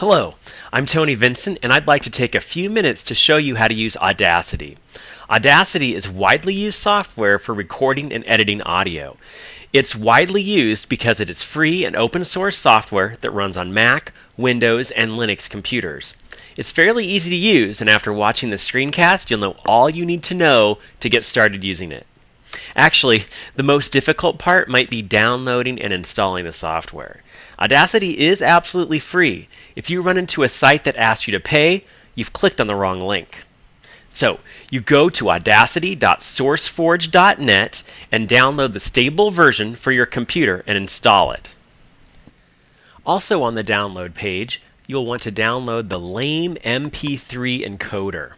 Hello, I'm Tony Vincent, and I'd like to take a few minutes to show you how to use Audacity. Audacity is widely used software for recording and editing audio. It's widely used because it is free and open source software that runs on Mac, Windows, and Linux computers. It's fairly easy to use, and after watching the screencast, you'll know all you need to know to get started using it. Actually, the most difficult part might be downloading and installing the software. Audacity is absolutely free. If you run into a site that asks you to pay, you've clicked on the wrong link. So, you go to audacity.sourceforge.net and download the stable version for your computer and install it. Also on the download page, you'll want to download the Lame MP3 encoder.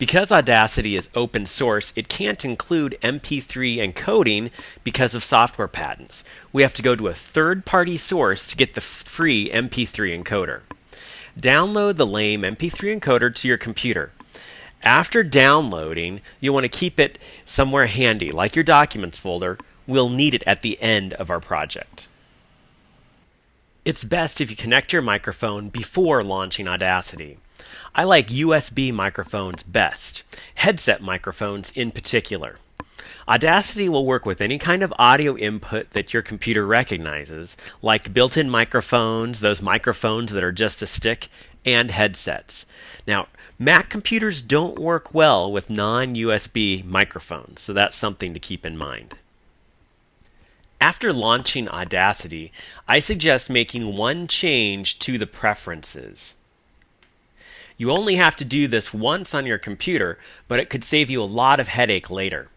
Because Audacity is open source, it can't include MP3 encoding because of software patents. We have to go to a third party source to get the free MP3 encoder. Download the lame MP3 encoder to your computer. After downloading, you'll want to keep it somewhere handy, like your documents folder. We'll need it at the end of our project. It's best if you connect your microphone before launching Audacity. I like USB microphones best, headset microphones in particular. Audacity will work with any kind of audio input that your computer recognizes, like built in microphones, those microphones that are just a stick, and headsets. Now, Mac computers don't work well with non USB microphones, so that's something to keep in mind. After launching Audacity, I suggest making one change to the preferences. You only have to do this once on your computer, but it could save you a lot of headache later.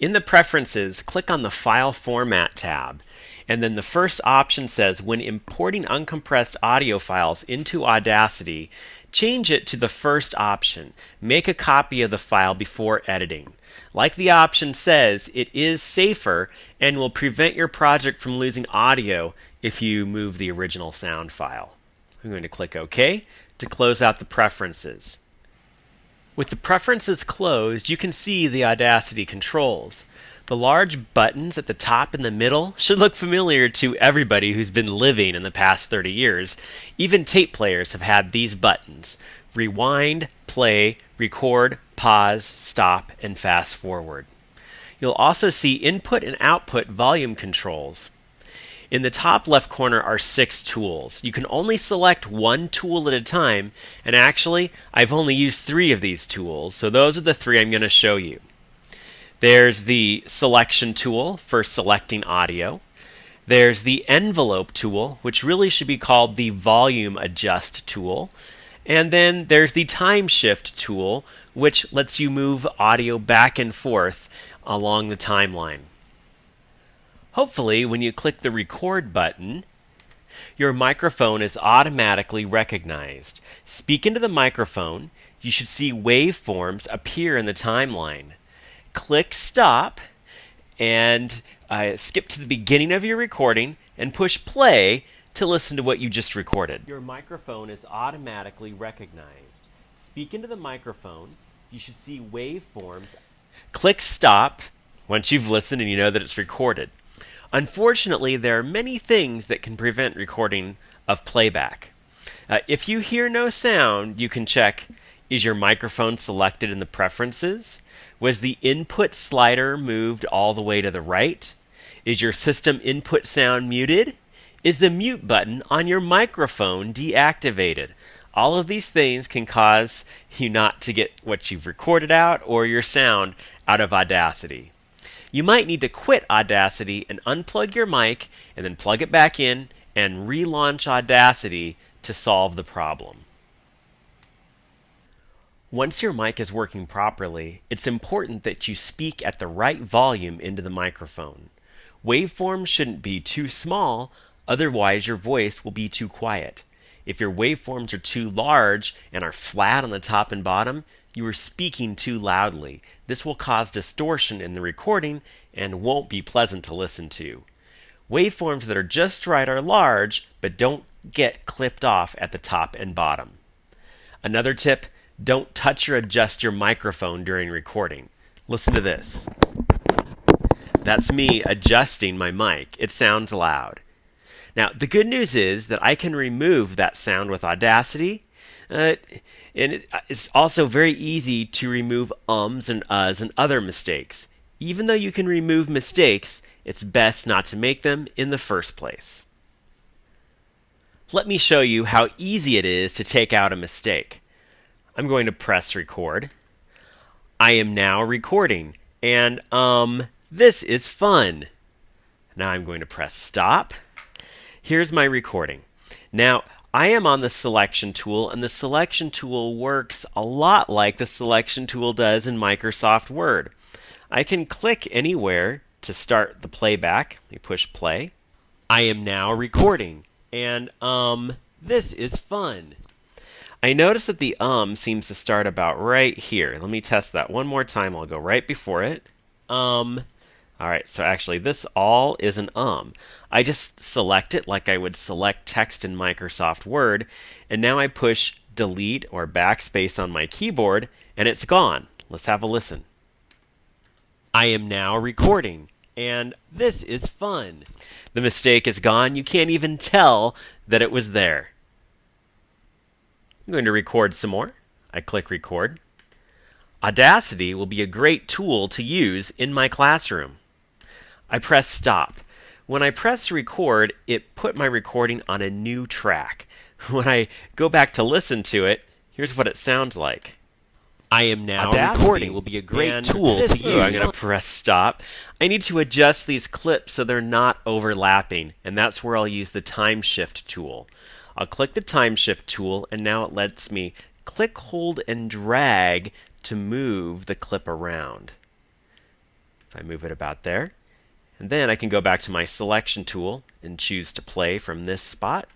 In the Preferences, click on the File Format tab, and then the first option says when importing uncompressed audio files into Audacity, change it to the first option. Make a copy of the file before editing. Like the option says, it is safer and will prevent your project from losing audio if you move the original sound file. I'm going to click OK to close out the preferences. With the preferences closed, you can see the Audacity controls. The large buttons at the top and the middle should look familiar to everybody who's been living in the past 30 years. Even tape players have had these buttons rewind, play, record, pause, stop, and fast forward. You'll also see input and output volume controls. In the top left corner are six tools. You can only select one tool at a time, and actually, I've only used three of these tools, so those are the three I'm going to show you. There's the selection tool for selecting audio. There's the envelope tool, which really should be called the volume adjust tool. And then there's the time shift tool, which lets you move audio back and forth along the timeline. Hopefully, when you click the record button, your microphone is automatically recognized. Speak into the microphone. You should see waveforms appear in the timeline. Click stop and uh, skip to the beginning of your recording and push play to listen to what you just recorded. Your microphone is automatically recognized. Speak into the microphone. You should see waveforms. Click stop once you've listened and you know that it's recorded. Unfortunately, there are many things that can prevent recording of playback. Uh, if you hear no sound, you can check is your microphone selected in the preferences? Was the input slider moved all the way to the right? Is your system input sound muted? Is the mute button on your microphone deactivated? All of these things can cause you not to get what you've recorded out or your sound out of Audacity you might need to quit Audacity and unplug your mic and then plug it back in and relaunch Audacity to solve the problem. Once your mic is working properly, it's important that you speak at the right volume into the microphone. Waveforms shouldn't be too small, otherwise your voice will be too quiet. If your waveforms are too large and are flat on the top and bottom, you are speaking too loudly. This will cause distortion in the recording and won't be pleasant to listen to. Waveforms that are just right are large, but don't get clipped off at the top and bottom. Another tip don't touch or adjust your microphone during recording. Listen to this. That's me adjusting my mic. It sounds loud. Now, the good news is that I can remove that sound with Audacity. Uh, and it's also very easy to remove ums and uhs and other mistakes. Even though you can remove mistakes, it's best not to make them in the first place. Let me show you how easy it is to take out a mistake. I'm going to press record. I am now recording, and um, this is fun. Now I'm going to press stop. Here's my recording. Now, I am on the selection tool, and the selection tool works a lot like the selection tool does in Microsoft Word. I can click anywhere to start the playback. Me push play. I am now recording. And um, this is fun. I notice that the um seems to start about right here. Let me test that one more time. I'll go right before it. Um, all right, so actually this all is an um. I just select it like I would select text in Microsoft Word, and now I push delete or backspace on my keyboard, and it's gone. Let's have a listen. I am now recording and this is fun. The mistake is gone. You can't even tell that it was there. I'm going to record some more. I click record. Audacity will be a great tool to use in my classroom. I press stop. When I press record, it put my recording on a new track. When I go back to listen to it, here's what it sounds like. I am now Audacity recording. will be a great tool to use. I'm going to press stop. I need to adjust these clips so they're not overlapping, and that's where I'll use the time shift tool. I'll click the time shift tool, and now it lets me click, hold, and drag to move the clip around. If I move it about there, and then I can go back to my selection tool and choose to play from this spot.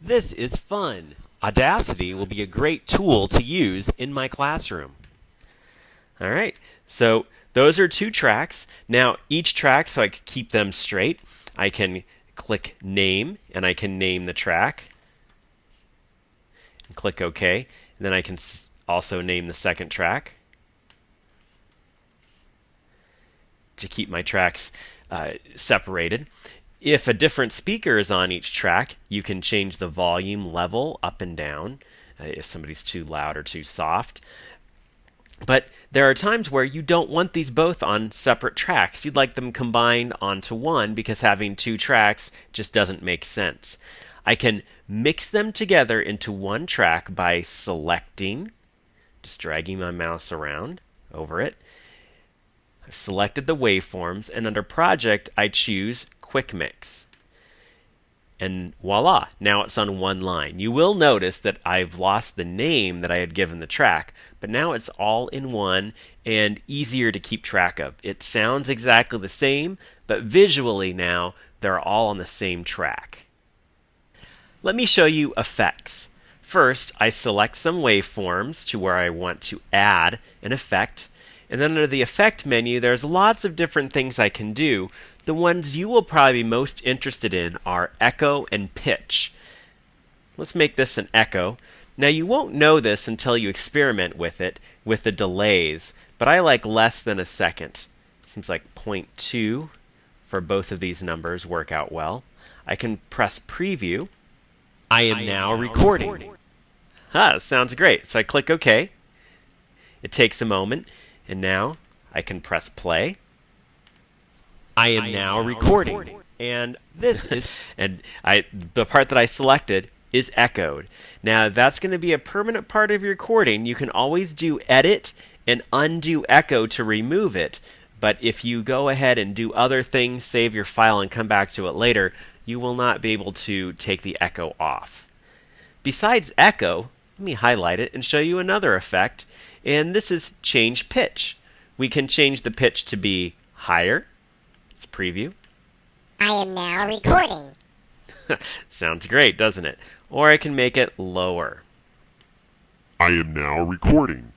This is fun. Audacity will be a great tool to use in my classroom. All right, so those are two tracks. Now, each track, so I can keep them straight, I can click Name, and I can name the track. And click OK. And then I can also name the second track. To keep my tracks uh, separated. If a different speaker is on each track, you can change the volume level up and down uh, if somebody's too loud or too soft. But there are times where you don't want these both on separate tracks. You'd like them combined onto one because having two tracks just doesn't make sense. I can mix them together into one track by selecting, just dragging my mouse around over it. I've selected the waveforms, and under Project, I choose Quick Mix and voila, now it's on one line. You will notice that I've lost the name that I had given the track, but now it's all in one and easier to keep track of. It sounds exactly the same, but visually now they're all on the same track. Let me show you effects. First, I select some waveforms to where I want to add an effect, and then under the effect menu, there's lots of different things I can do the ones you will probably be most interested in are echo and pitch. Let's make this an echo. Now you won't know this until you experiment with it with the delays, but I like less than a second. Seems like 0.2 for both of these numbers work out well. I can press preview. I am, I am now, now, recording. recording. Ah, sounds great. So I click OK. It takes a moment, and now I can press play. I am, I now, now recording. recording. And this is and I the part that I selected is echoed. Now that's going to be a permanent part of your recording. You can always do edit and undo echo to remove it. But if you go ahead and do other things, save your file and come back to it later, you will not be able to take the echo off. Besides echo, let me highlight it and show you another effect, and this is change pitch. We can change the pitch to be higher, Let's preview. I am now recording. Sounds great, doesn't it? Or I can make it lower. I am now recording.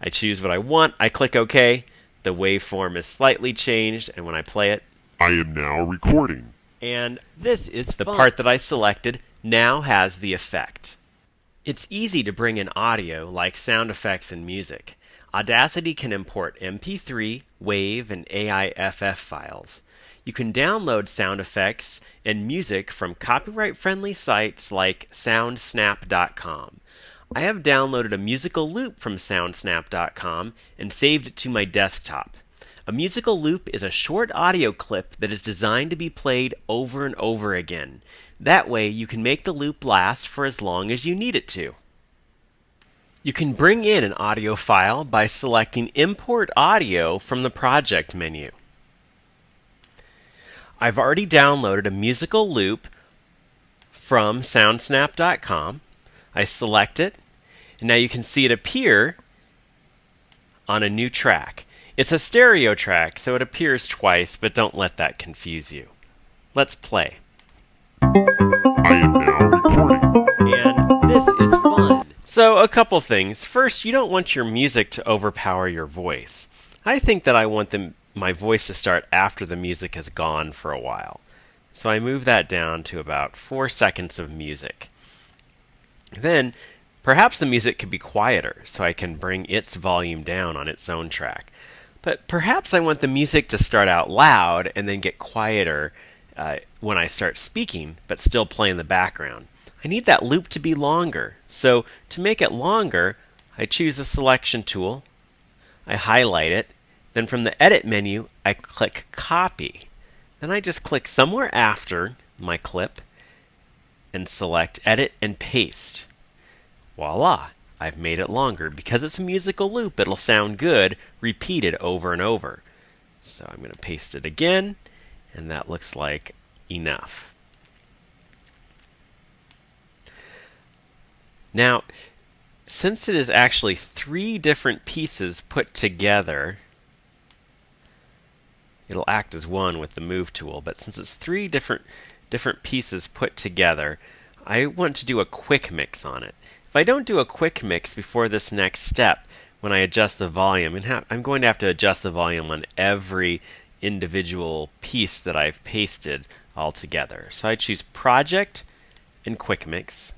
I choose what I want, I click OK. The waveform is slightly changed, and when I play it, I am now recording. And this is the fun. part that I selected now has the effect. It's easy to bring in audio like sound effects and music. Audacity can import MP3, WAV, and AIFF files. You can download sound effects and music from copyright friendly sites like soundsnap.com. I have downloaded a musical loop from soundsnap.com and saved it to my desktop. A musical loop is a short audio clip that is designed to be played over and over again. That way, you can make the loop last for as long as you need it to. You can bring in an audio file by selecting Import Audio from the Project menu. I've already downloaded a musical loop from soundsnap.com. I select it, and now you can see it appear on a new track. It's a stereo track, so it appears twice, but don't let that confuse you. Let's play. I am now recording. And this is fun. So, a couple things. First, you don't want your music to overpower your voice. I think that I want the, my voice to start after the music has gone for a while. So I move that down to about four seconds of music. Then, perhaps the music could be quieter, so I can bring its volume down on its own track. But perhaps I want the music to start out loud and then get quieter uh, when I start speaking, but still play in the background. I need that loop to be longer. So to make it longer, I choose a selection tool, I highlight it, then from the edit menu, I click copy. Then I just click somewhere after my clip and select edit and paste. Voila, I've made it longer. Because it's a musical loop, it'll sound good repeated over and over. So I'm going to paste it again, and that looks like enough. Now, since it is actually three different pieces put together, it'll act as one with the move tool, but since it's three different different pieces put together, I want to do a quick mix on it. If I don't do a quick mix before this next step, when I adjust the volume, I'm going to have to adjust the volume on every individual piece that I've pasted all together. So I choose Project and Quick Mix.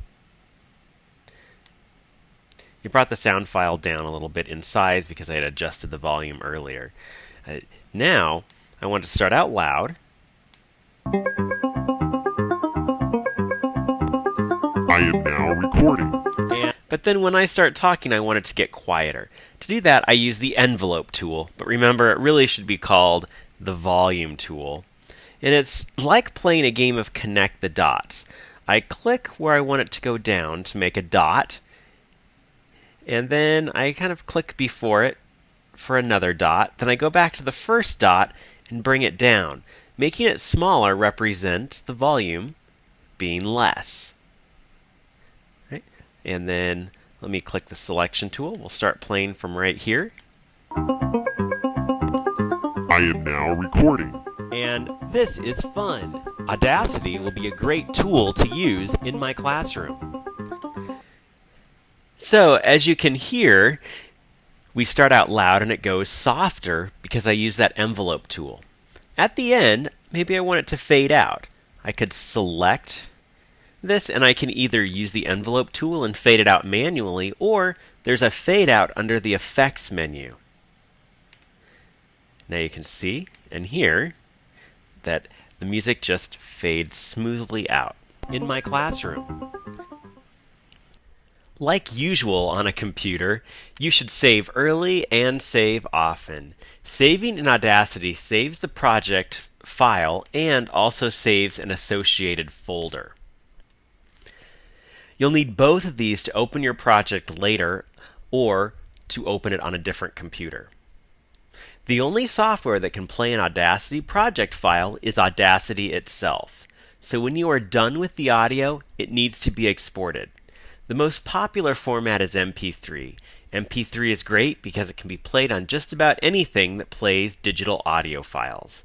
You brought the sound file down a little bit in size because I had adjusted the volume earlier. Uh, now, I want to start out loud. I am now recording. And, but then when I start talking, I want it to get quieter. To do that, I use the envelope tool, but remember, it really should be called the volume tool. And it's like playing a game of connect the dots. I click where I want it to go down to make a dot, and then I kind of click before it for another dot. Then I go back to the first dot and bring it down. Making it smaller represents the volume being less. Right? And then let me click the selection tool. We'll start playing from right here. I am now recording. And this is fun. Audacity will be a great tool to use in my classroom. So, as you can hear, we start out loud and it goes softer because I use that envelope tool. At the end, maybe I want it to fade out. I could select this and I can either use the envelope tool and fade it out manually or there's a fade out under the effects menu. Now you can see and hear that the music just fades smoothly out in my classroom. Like usual on a computer, you should save early and save often. Saving in Audacity saves the project file and also saves an associated folder. You'll need both of these to open your project later or to open it on a different computer. The only software that can play an Audacity project file is Audacity itself. So when you are done with the audio, it needs to be exported. The most popular format is MP3. MP3 is great because it can be played on just about anything that plays digital audio files.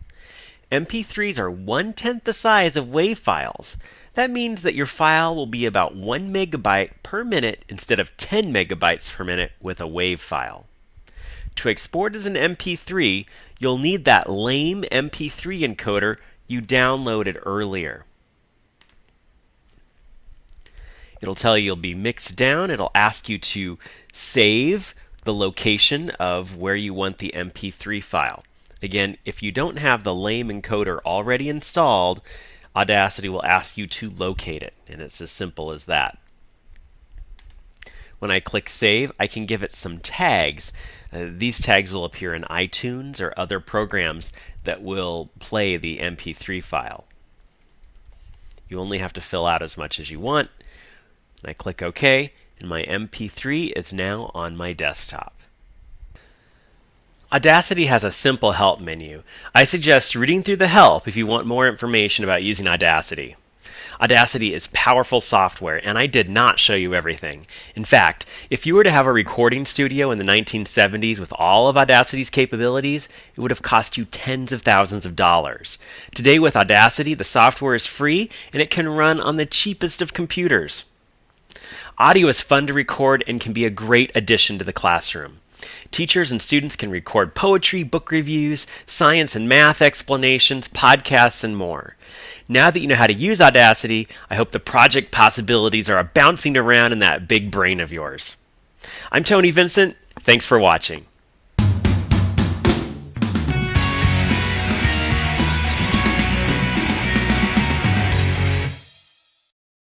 MP3s are one tenth the size of WAV files. That means that your file will be about 1 megabyte per minute instead of 10 megabytes per minute with a WAV file. To export as an MP3, you'll need that lame MP3 encoder you downloaded earlier. It'll tell you you'll be mixed down. It'll ask you to save the location of where you want the MP3 file. Again, if you don't have the lame encoder already installed, Audacity will ask you to locate it, and it's as simple as that. When I click Save, I can give it some tags. Uh, these tags will appear in iTunes or other programs that will play the MP3 file. You only have to fill out as much as you want. I click OK, and my MP3 is now on my desktop. Audacity has a simple help menu. I suggest reading through the help if you want more information about using Audacity. Audacity is powerful software, and I did not show you everything. In fact, if you were to have a recording studio in the 1970s with all of Audacity's capabilities, it would have cost you tens of thousands of dollars. Today, with Audacity, the software is free and it can run on the cheapest of computers. Audio is fun to record and can be a great addition to the classroom. Teachers and students can record poetry, book reviews, science and math explanations, podcasts, and more. Now that you know how to use Audacity, I hope the project possibilities are bouncing around in that big brain of yours. I'm Tony Vincent. Thanks for watching.